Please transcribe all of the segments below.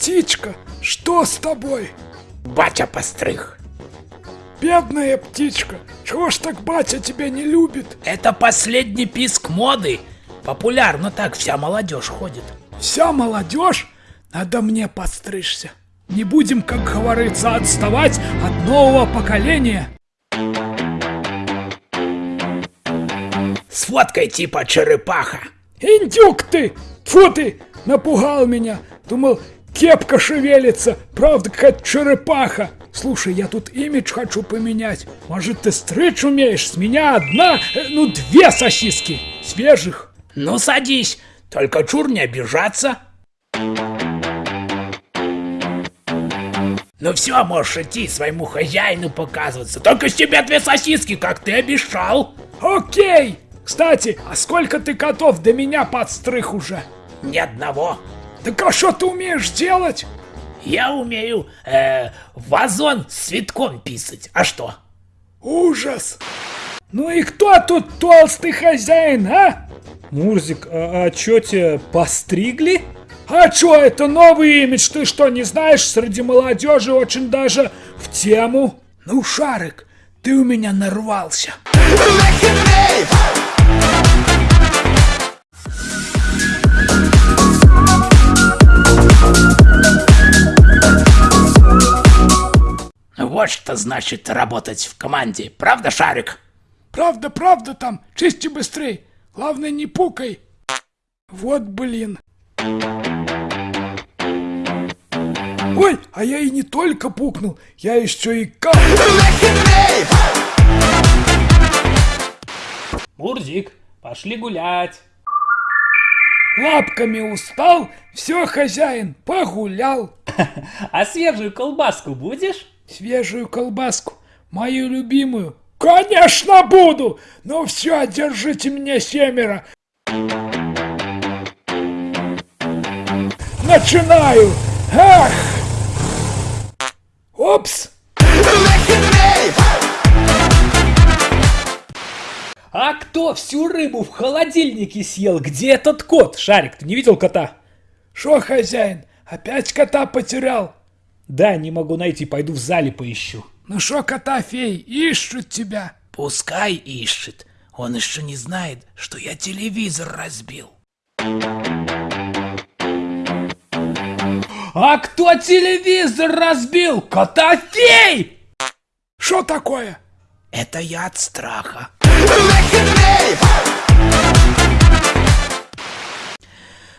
птичка, что с тобой? Батя постриг. Бедная птичка, чего ж так батя тебя не любит? Это последний писк моды. Популярно так вся молодежь ходит. Вся молодежь? Надо мне подстричься. Не будем, как говорится, отставать от нового поколения. С фоткой типа черепаха. Индюк ты! Тьфу ты! Напугал меня. Думал, кепка шевелится. Правда, какая черепаха. Слушай, я тут имидж хочу поменять. Может, ты стричь умеешь? С меня одна, э, ну, две сосиски. Свежих. Ну садись, только чур не обижаться. Ну все, можешь идти своему хозяину показываться. Только с тебя две сосиски, как ты обещал. Окей! Кстати, а сколько ты котов до меня подстриг уже? Ни одного. Так а что ты умеешь делать? Я умею э, вазон с цветком писать. А что? Ужас! Ну и кто тут толстый хозяин, а? Мурзик, а, а чё тебя постригли? А чё, это новый имидж, ты что, не знаешь? Среди молодежи очень даже в тему. Ну, Шарик, ты у меня нарвался. Вот что значит работать в команде. Правда, Шарик? Правда, правда там, чисти быстрей. Главное, не пукай. Вот блин. Ой, а я и не только пукнул, я еще и кап. Мурзик, пошли гулять. Лапками устал, все, хозяин, погулял. А свежую колбаску будешь? Свежую колбаску, мою любимую. Конечно буду! Ну все, держите меня семеро. Начинаю! Ах! Опс! А кто всю рыбу в холодильнике съел? Где этот кот? Шарик, ты не видел кота? Шо, хозяин, опять кота потерял? Да, не могу найти, пойду в зале поищу. Ну шо, кота фей, ищут тебя. Пускай ищет. Он еще не знает, что я телевизор разбил. А кто телевизор разбил? Котофей! Шо такое? Это я от страха.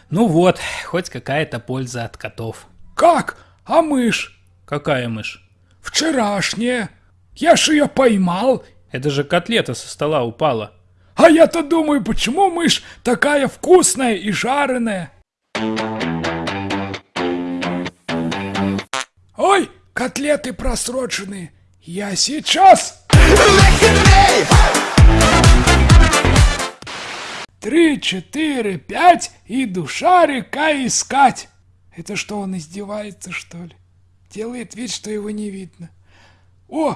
Ну вот, хоть какая-то польза от котов. Как? А мышь? Какая мышь? Вчерашняя. Я ж ее поймал. Это же котлета со стола упала. А я-то думаю, почему мышь такая вкусная и жареная? Ой, котлеты просроченные. Я сейчас... Три, четыре, пять, иду шарика искать. Это что, он издевается, что ли? Делает вид, что его не видно. О,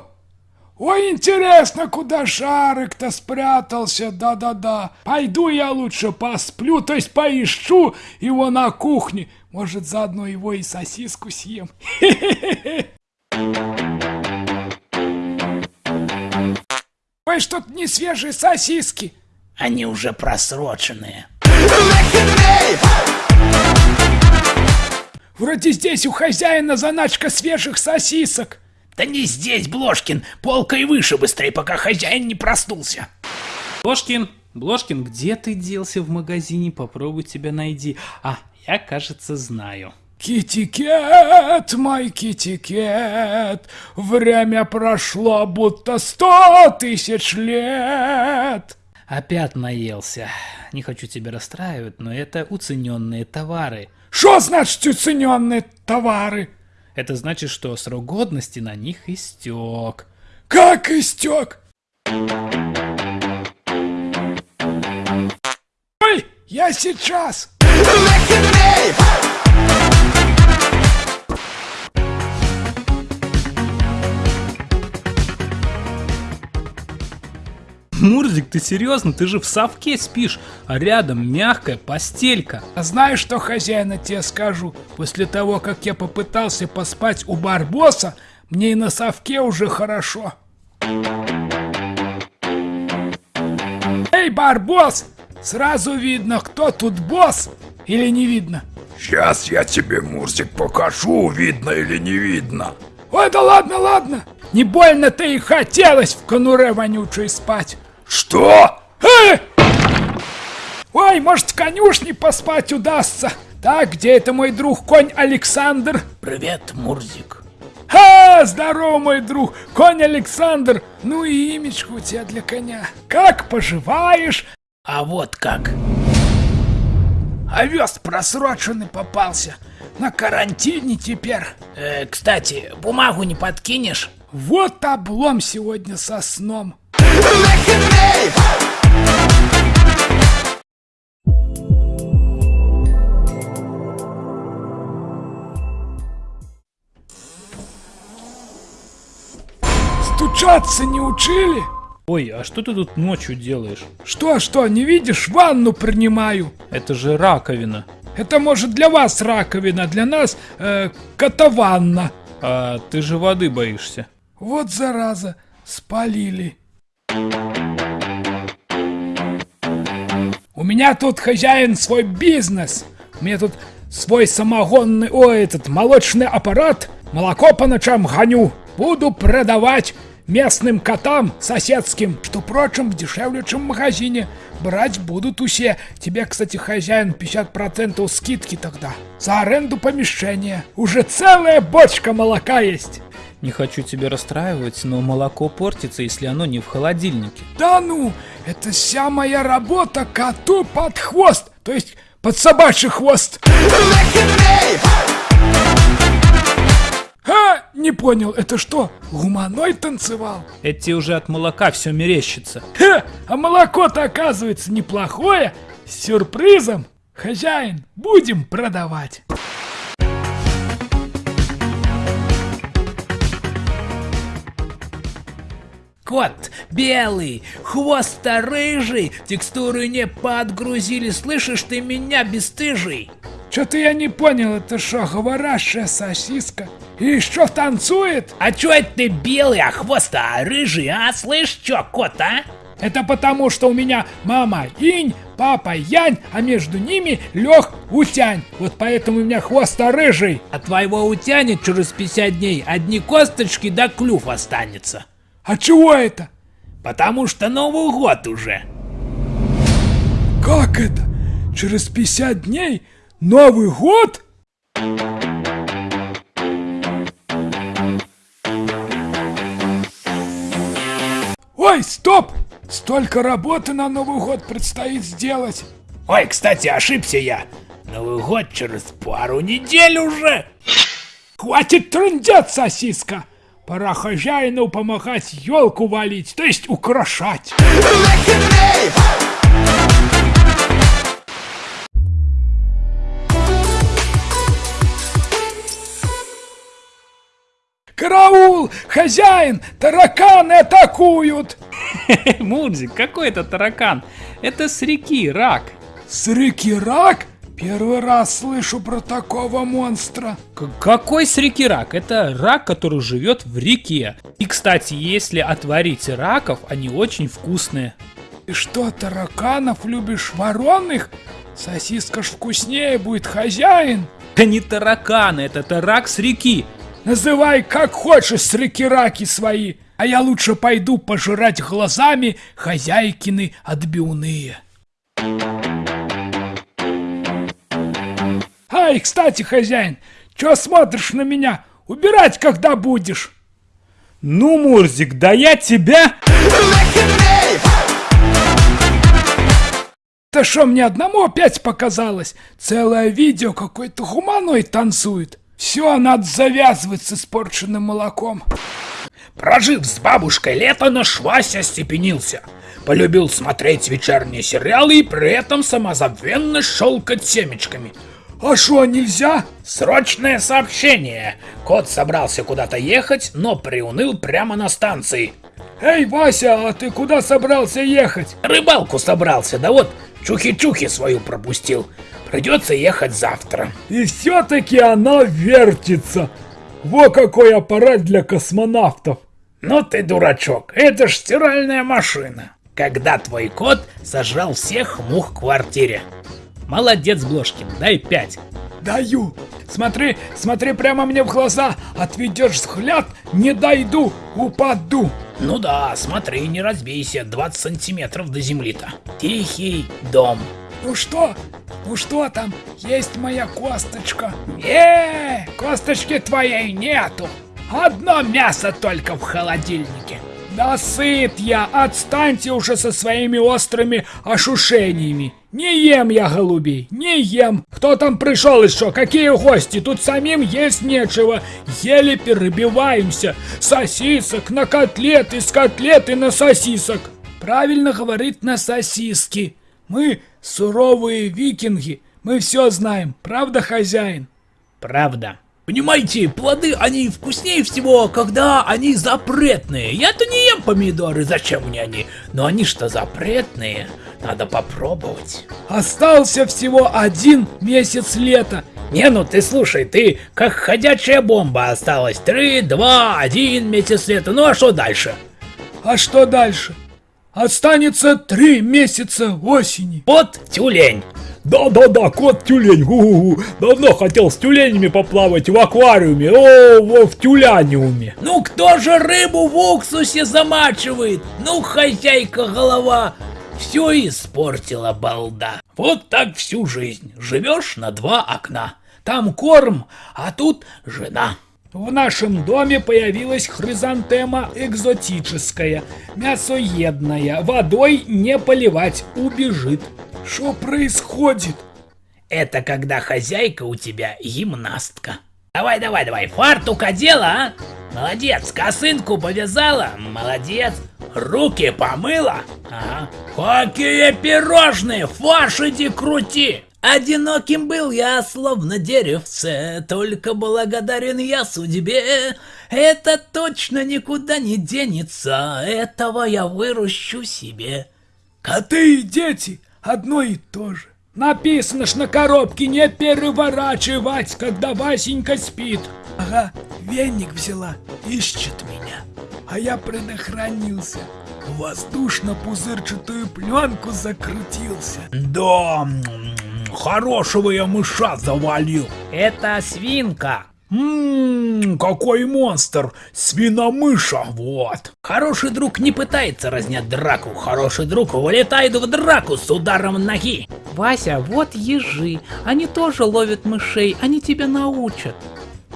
Ой, интересно, куда шарик-то спрятался, да-да-да. Пойду я лучше посплю, то есть поищу его на кухне. Может, заодно его и сосиску съем. Ой, что-то не свежие сосиски. Они уже просроченные. Вроде здесь у хозяина заначка свежих сосисок. Да не здесь, Блошкин, полкой выше быстрее, пока хозяин не проснулся. Блошкин, Блошкин, где ты делся в магазине? Попробуй тебя найди. А, я, кажется, знаю. Китикет, мой китикет, время прошло будто сто тысяч лет. Опять наелся. Не хочу тебя расстраивать, но это уцененные товары. Что значит уцененные товары? Это значит, что срок годности на них истек. Как истек? Ой, я сейчас! Мурзик, ты серьезно? Ты же в совке спишь, а рядом мягкая постелька. А знаешь, что хозяина тебе скажу? После того, как я попытался поспать у Барбоса, мне и на совке уже хорошо. Эй, Барбос! Сразу видно, кто тут босс или не видно? Сейчас я тебе, Мурзик, покажу, видно или не видно. Ой, да ладно, ладно. Не больно-то и хотелось в конуре вонючей спать. Что? Э! Ой, может, в конюшне поспать удастся. Так, где это мой друг конь Александр? Привет, Мурзик. А, здорово, мой друг, конь Александр. Ну и имечко у тебя для коня. Как поживаешь? А вот как. Овес просроченный попался. На карантине теперь. Э, кстати, бумагу не подкинешь? Вот облом сегодня со сном. Стучаться не учили? Ой, а что ты тут ночью делаешь? Что, что, не видишь, ванну принимаю. Это же раковина. Это может для вас раковина, для нас э, котованна. А ты же воды боишься. Вот зараза, спалили. У меня тут хозяин свой бизнес. У меня тут свой самогонный, ой, этот молочный аппарат. Молоко по ночам гоню. Буду продавать местным котам соседским, что, впрочем, дешевле, чем в магазине. Брать будут усе. Тебе, кстати, хозяин 50% скидки тогда. За аренду помещения. Уже целая бочка молока есть. Не хочу тебя расстраивать, но молоко портится, если оно не в холодильнике. Да ну, это вся моя работа коту под хвост, то есть под собачий хвост. А, не понял, это что, гуманой танцевал? Это тебе уже от молока все мерещится. Ха, а молоко-то оказывается неплохое, с сюрпризом. Хозяин, будем продавать. Кот белый, хвост рыжий, текстуры не подгрузили, слышишь ты меня, бесстыжий? Что-то я не понял, это что, говорящая сосиска? И еще танцует? А чё это ты белый, а хвост а рыжий, а? Слышь, чё, кот, а? Это потому, что у меня мама инь, папа янь, а между ними лег утянь. Вот поэтому у меня хвост рыжий. А твоего утянет через 50 дней одни косточки да клюв останется. А чего это? Потому что Новый год уже. Как это? Через 50 дней Новый год? Ой, стоп! Столько работы на Новый год предстоит сделать. Ой, кстати, ошибся я. Новый год через пару недель уже. Хватит трындеть, сосиска! Пора хозяину помогать елку валить, то есть украшать. Караул! Хозяин! Тараканы атакуют! Мурзик, какой это таракан? Это с реки рак. С реки рак? Первый раз слышу про такого монстра. К- какой с реки рак? Это рак, который живет в реке. И, кстати, если отварить раков, они очень вкусные. Ты что, тараканов любишь вороных? Сосиска ж вкуснее будет, хозяин. Это не тараканы, это тарак с реки. Называй как хочешь с реки раки свои, а я лучше пойду пожирать глазами хозяйкины отбивные. Ай, кстати, хозяин, чё смотришь на меня? Убирать когда будешь? Ну, Мурзик, да я тебя... Да что, мне одному опять показалось? Целое видео какой-то гуманоид танцует. Все, надо завязывать с испорченным молоком. Прожив с бабушкой лето, наш Вася остепенился. Полюбил смотреть вечерние сериалы и при этом самозабвенно щелкать семечками. А что, нельзя? Срочное сообщение. Кот собрался куда-то ехать, но приуныл прямо на станции. Эй, Вася, а ты куда собрался ехать? Рыбалку собрался, да вот чухи-чухи свою пропустил. Придется ехать завтра. И все-таки она вертится. Во какой аппарат для космонавтов. Ну ты дурачок, это ж стиральная машина. Когда твой кот сожрал всех мух в квартире. Молодец, Блошкин, дай пять. Даю. Смотри, смотри прямо мне в глаза. Отведешь взгляд, не дойду, упаду. Ну да, смотри, не разбейся, 20 сантиметров до земли-то. Тихий дом. Ну что? Ну что там? Есть моя косточка. Э, косточки твоей нету. Одно мясо только в холодильнике. Да сыт я, отстаньте уже со своими острыми ошушениями. Не ем я голубей, не ем. Кто там пришел еще? Какие гости? Тут самим есть нечего. Еле перебиваемся. Сосисок на котлеты, с котлеты на сосисок. Правильно говорит на сосиски. Мы суровые викинги. Мы все знаем. Правда, хозяин? Правда. Понимаете, плоды, они вкуснее всего, когда они запретные. Я-то не ем помидоры, зачем мне они? Но они что запретные, надо попробовать. Остался всего один месяц лета. Не, ну ты слушай, ты как ходячая бомба осталась. Три, два, один месяц лета. Ну а что дальше? А что дальше? Останется три месяца осени. Вот тюлень. Да-да-да, кот-тюлень, гу-гу-гу. Давно хотел с тюленями поплавать в аквариуме, о, во, в тюляниуме. Ну кто же рыбу в уксусе замачивает? Ну, хозяйка голова, все испортила балда. Вот так всю жизнь. Живешь на два окна. Там корм, а тут жена. В нашем доме появилась хризантема экзотическая, мясоедная, водой не поливать, убежит. Что происходит? Это когда хозяйка у тебя гимнастка. Давай, давай, давай, фартук одела, а? Молодец, косынку повязала, молодец. Руки помыла? Ага. Какие пирожные, фарш иди крути. Одиноким был я, словно деревце, только благодарен я судьбе. Это точно никуда не денется, этого я выращу себе. Коты и дети одно и то же. Написано ж на коробке не переворачивать, когда Васенька спит. Ага, веник взяла, ищет меня. А я предохранился. Воздушно-пузырчатую пленку закрутился. Да, хорошего я мыша завалил. Это свинка. Ммм, какой монстр! Свиномыша, вот! Хороший друг не пытается разнять драку, хороший друг вылетает в драку с ударом ноги. Вася, вот ежи. Они тоже ловят мышей, они тебя научат.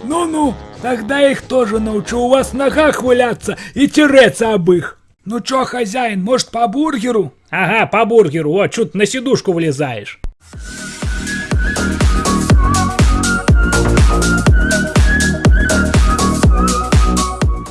Ну-ну, тогда их тоже научу у вас в ногах валяться и тереться об их. Ну чё, хозяин, может по бургеру? Ага, по бургеру, вот, чуть на сидушку влезаешь.